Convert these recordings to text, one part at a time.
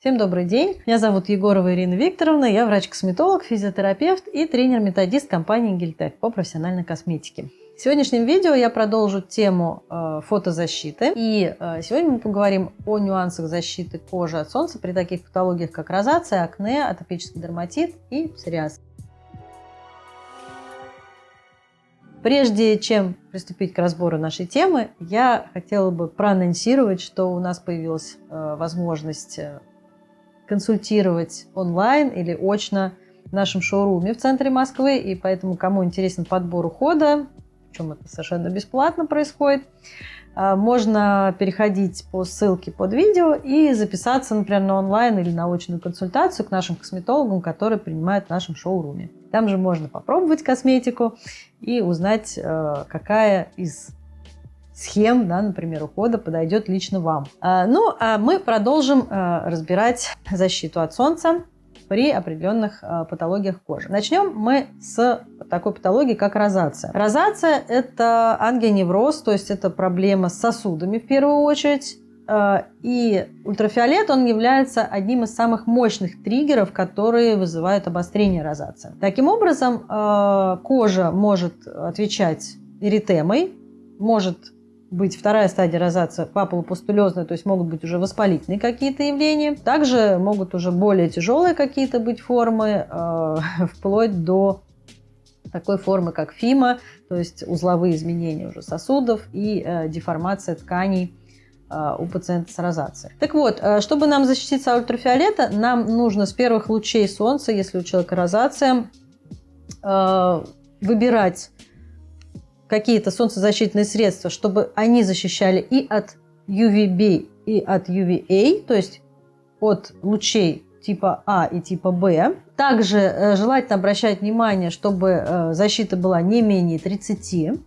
Всем добрый день. Меня зовут Егорова Ирина Викторовна. Я врач-косметолог, физиотерапевт и тренер-методист компании Гельтек по профессиональной косметике. В сегодняшнем видео я продолжу тему э, фотозащиты. И э, сегодня мы поговорим о нюансах защиты кожи от солнца при таких патологиях, как розация, акне, атопический дерматит и псориаз. Прежде чем приступить к разбору нашей темы, я хотела бы проанонсировать, что у нас появилась э, возможность консультировать онлайн или очно в нашем шоуруме в центре Москвы. И поэтому, кому интересен подбор ухода, причем это совершенно бесплатно происходит, а, можно переходить по ссылке под видео и записаться, например, на онлайн или на очную консультацию к нашим косметологам, которые принимают в нашем шоуруме. Там же можно попробовать косметику и узнать, а, какая из схем, да, например, ухода подойдет лично вам. А, ну, а мы продолжим а, разбирать защиту от солнца при определенных а, патологиях кожи. Начнем мы с такой патологии, как розация. Розация – это ангионевроз, то есть это проблема с сосудами в первую очередь. И ультрафиолет, он является одним из самых мощных триггеров, которые вызывают обострение розации. Таким образом, кожа может отвечать эритемой, может быть вторая стадия розации папулопустулезная, то есть могут быть уже воспалительные какие-то явления. Также могут уже более тяжелые какие-то быть формы, э, вплоть до такой формы, как ФИМа, то есть узловые изменения уже сосудов и э, деформация тканей э, у пациента с розацией. Так вот, э, чтобы нам защититься от ультрафиолета, нам нужно с первых лучей солнца, если у человека розация, э, выбирать какие-то солнцезащитные средства, чтобы они защищали и от UVB, и от UVA, то есть от лучей типа А и типа Б. Также э, желательно обращать внимание, чтобы э, защита была не менее 30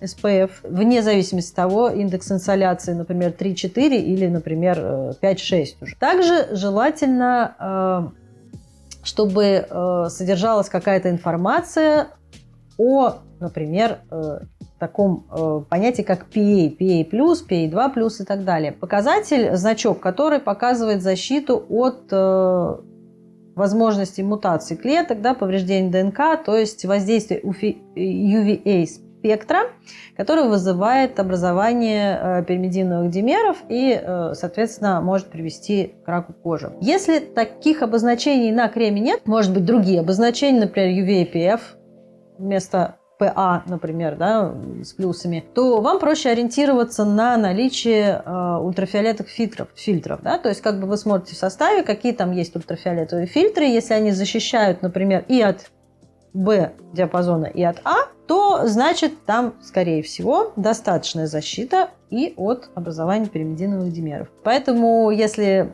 SPF, вне зависимости от того, индекс инсоляции, например, 3-4 или, например, 5-6 э. Также желательно, чтобы содержалась какая-то информация о например, таком э, понятии, как PA, PA+, PA2+, и так далее. Показатель, значок, который показывает защиту от э, возможности мутации клеток, да, повреждения ДНК, то есть воздействие UVA спектра, который вызывает образование пиримидиновых димеров и, соответственно, может привести к раку кожи. Если таких обозначений на креме нет, может быть другие обозначения, например, UVAPF вместо ПА, например, да, с плюсами, то вам проще ориентироваться на наличие э, ультрафиолетовых фильтров, фильтров. Да? То есть как бы вы смотрите в составе, какие там есть ультрафиолетовые фильтры. Если они защищают, например, и от Б диапазона, и от А, то значит там, скорее всего, достаточная защита и от образования пиримидиновых димеров. Поэтому, если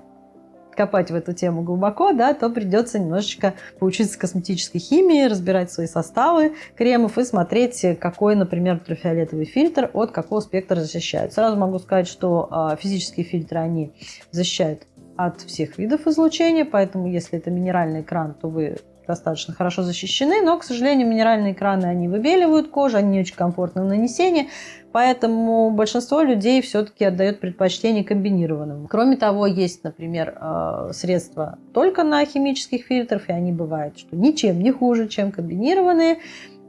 копать в эту тему глубоко, да, то придется немножечко поучиться косметической химии, разбирать свои составы кремов и смотреть, какой, например, ультрафиолетовый фильтр от какого спектра защищает. Сразу могу сказать, что а, физические фильтры, они защищают от всех видов излучения, поэтому если это минеральный экран, то вы достаточно хорошо защищены, но, к сожалению, минеральные экраны, они выбеливают кожу, они не очень комфортны в нанесении, поэтому большинство людей все-таки отдает предпочтение комбинированным. Кроме того, есть, например, э, средства только на химических фильтрах, и они бывают, что ничем не хуже, чем комбинированные,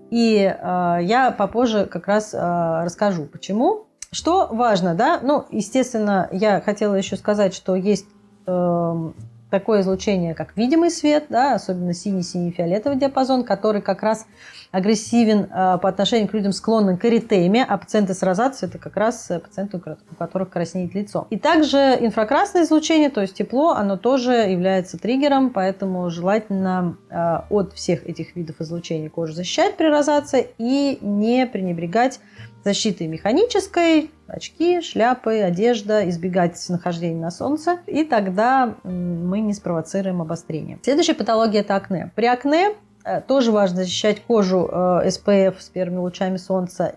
и э, я попозже как раз э, расскажу, почему. Что важно, да, ну, естественно, я хотела еще сказать, что есть эм, такое излучение, как видимый свет, да, особенно синий-синий-фиолетовый диапазон, который как раз агрессивен э, по отношению к людям, склонным к эритеме, а пациенты с розацией – это как раз э, пациенты, у которых краснеет лицо. И также инфракрасное излучение, то есть тепло, оно тоже является триггером, поэтому желательно э, от всех этих видов излучения кожу защищать при розации и не пренебрегать защитой механической, очки, шляпы, одежда, избегать нахождения на солнце, и тогда мы не спровоцируем обострение. Следующая патология – это акне. При акне э, тоже важно защищать кожу SPF э, с первыми лучами солнца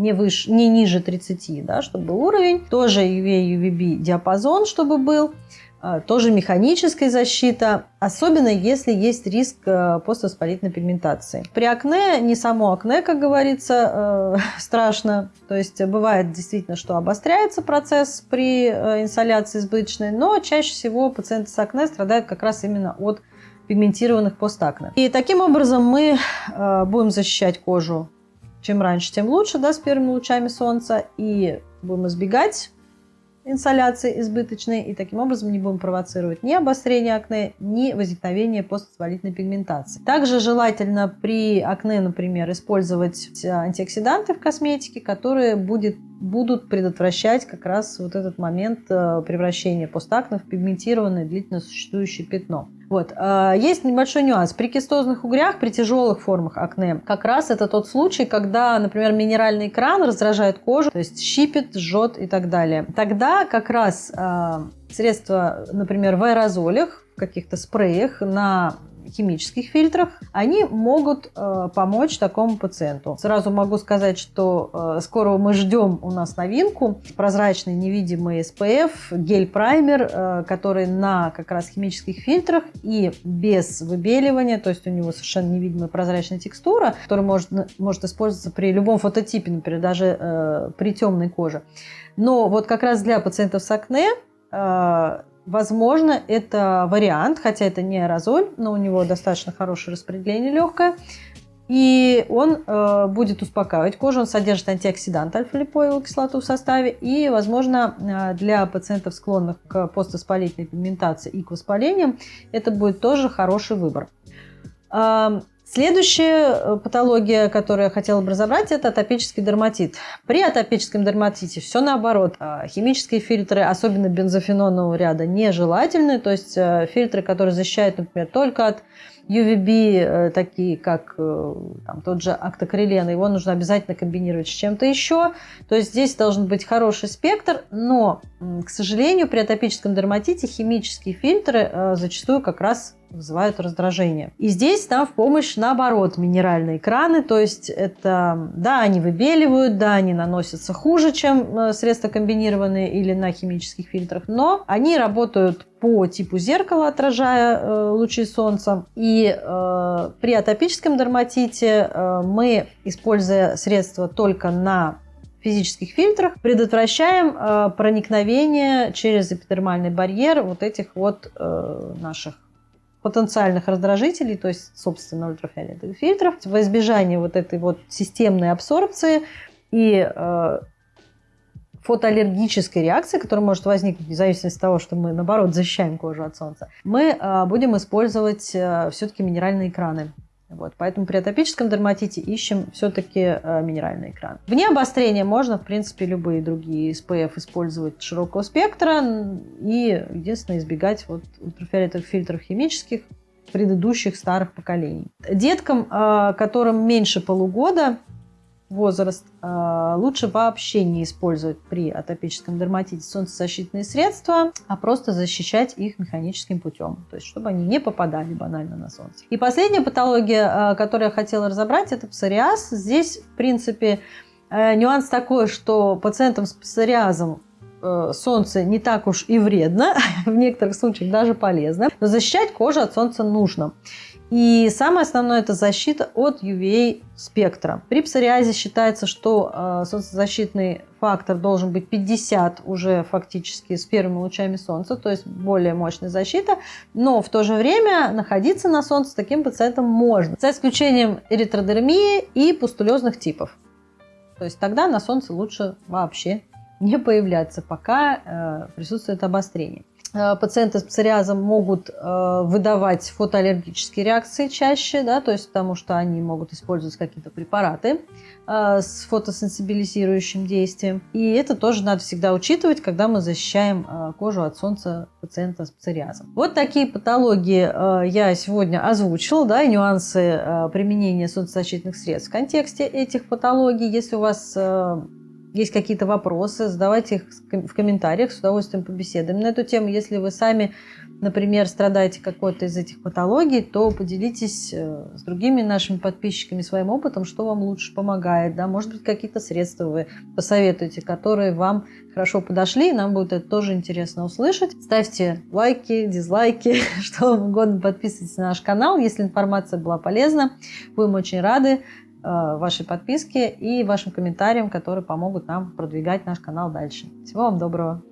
не, выше, не ниже 30, да, чтобы был уровень. Тоже UV, UVB диапазон, чтобы был. А, тоже механическая защита, особенно если есть риск э, поствоспалительной пигментации. При акне не само акне, как говорится, э, страшно. То есть бывает действительно, что обостряется процесс при э, инсоляции избыточной, но чаще всего пациенты с акне страдают как раз именно от пигментированных постакне. И таким образом мы будем защищать кожу чем раньше, тем лучше, да, с первыми лучами солнца, и будем избегать инсоляции избыточной, и таким образом не будем провоцировать ни обострение акне, ни возникновение поствоспалительной пигментации. Также желательно при акне, например, использовать антиоксиданты в косметике, которые будет, будут предотвращать как раз вот этот момент э, превращения постакне в пигментированное длительно существующее пятно. Вот. А, есть небольшой нюанс. При кистозных угрях, при тяжелых формах акне, как раз это тот случай, когда, например, минеральный экран раздражает кожу, то есть щипит, жжет и так далее. Тогда как раз а, средства, например, в аэрозолях, каких-то спреях на химических фильтрах, они могут э, помочь такому пациенту. Сразу могу сказать, что э, скоро мы ждем у нас новинку. Прозрачный невидимый SPF, гель-праймер, э, который на как раз химических фильтрах и без выбеливания, то есть у него совершенно невидимая прозрачная текстура, которая может, может использоваться при любом фототипе, например, даже э, при темной коже. Но вот как раз для пациентов с акне Возможно, это вариант, хотя это не аэрозоль, но у него достаточно хорошее распределение легкое. И он э, будет успокаивать кожу, он содержит антиоксидант альфа-липоевую кислоту в составе. И, возможно, э, для пациентов, склонных к поствоспалительной пигментации и к воспалениям, это будет тоже хороший выбор. Следующая э, патология, которую я хотела бы разобрать, это атопический дерматит. При атопическом дерматите все наоборот. А, химические фильтры, особенно бензофенонового ряда, нежелательны. То есть э, фильтры, которые защищают, например, только от UVB, э, такие как там, тот же актокрилен, его нужно обязательно комбинировать с чем-то еще. То есть здесь должен быть хороший спектр, но, к сожалению, при атопическом дерматите химические фильтры зачастую как раз вызывают раздражение. И здесь нам в помощь, наоборот, минеральные краны, то есть это, да, они выбеливают, да, они наносятся хуже, чем э, средства комбинированные или на химических фильтрах, но они работают по типу зеркала, отражая э, лучи солнца. И э, при атопическом дерматите э, мы, используя средства только на физических фильтрах, предотвращаем э, проникновение через эпидермальный барьер вот этих вот э, наших потенциальных раздражителей, то есть, собственно, ультрафиолетовых фильтров, во избежание вот этой вот системной абсорбции и э, фотоаллергической реакции, которая может возникнуть в зависимости от того, что мы, наоборот, защищаем кожу от солнца, мы э, будем использовать э, все-таки минеральные экраны. Вот, поэтому при атопическом дерматите ищем все-таки э, минеральный экран. Вне обострения можно, в принципе, любые другие SPF использовать широкого спектра и, единственное, избегать вот ультрафиолетовых фильтров химических предыдущих старых поколений. Деткам, э, которым меньше полугода, возраст, а, лучше вообще не использовать при атопическом дерматите солнцезащитные средства, а просто защищать их механическим путем, то есть чтобы они не попадали банально на солнце. И последняя патология, а, которую я хотела разобрать, это псориаз. Здесь, в принципе, э, нюанс такой, что пациентам с псориазом э, солнце не так уж и вредно, в некоторых случаях даже полезно, но защищать кожу от солнца нужно. И самое основное – это защита от UVA спектра. При псориазе считается, что э, солнцезащитный фактор должен быть 50 уже фактически с первыми лучами солнца, то есть более мощная защита, но в то же время находиться на солнце таким пациентам можно, за исключением эритродермии и пустулезных типов. То есть тогда на солнце лучше вообще не появляться, пока э, присутствует обострение. Э, пациенты с псориазом могут э, выдавать фотоаллергические реакции чаще, да, то есть потому что они могут использовать какие-то препараты с фотосенсибилизирующим действием. И это тоже надо всегда учитывать, когда мы защищаем кожу от солнца пациента с псориазом. Вот такие патологии я сегодня озвучила, да, и нюансы применения солнцезащитных средств в контексте этих патологий. Если у вас есть какие-то вопросы, задавайте их в комментариях, с удовольствием побеседуем на эту тему. Если вы сами, например, страдаете какой-то из этих патологий, то поделитесь э, с другими нашими подписчиками своим опытом, что вам лучше помогает. Да? Может быть, какие-то средства вы посоветуете, которые вам хорошо подошли, и нам будет это тоже интересно услышать. Ставьте лайки, дизлайки, что вам угодно, подписывайтесь на наш канал, если информация была полезна. Будем очень рады вашей подписке и вашим комментариям, которые помогут нам продвигать наш канал дальше. Всего вам доброго!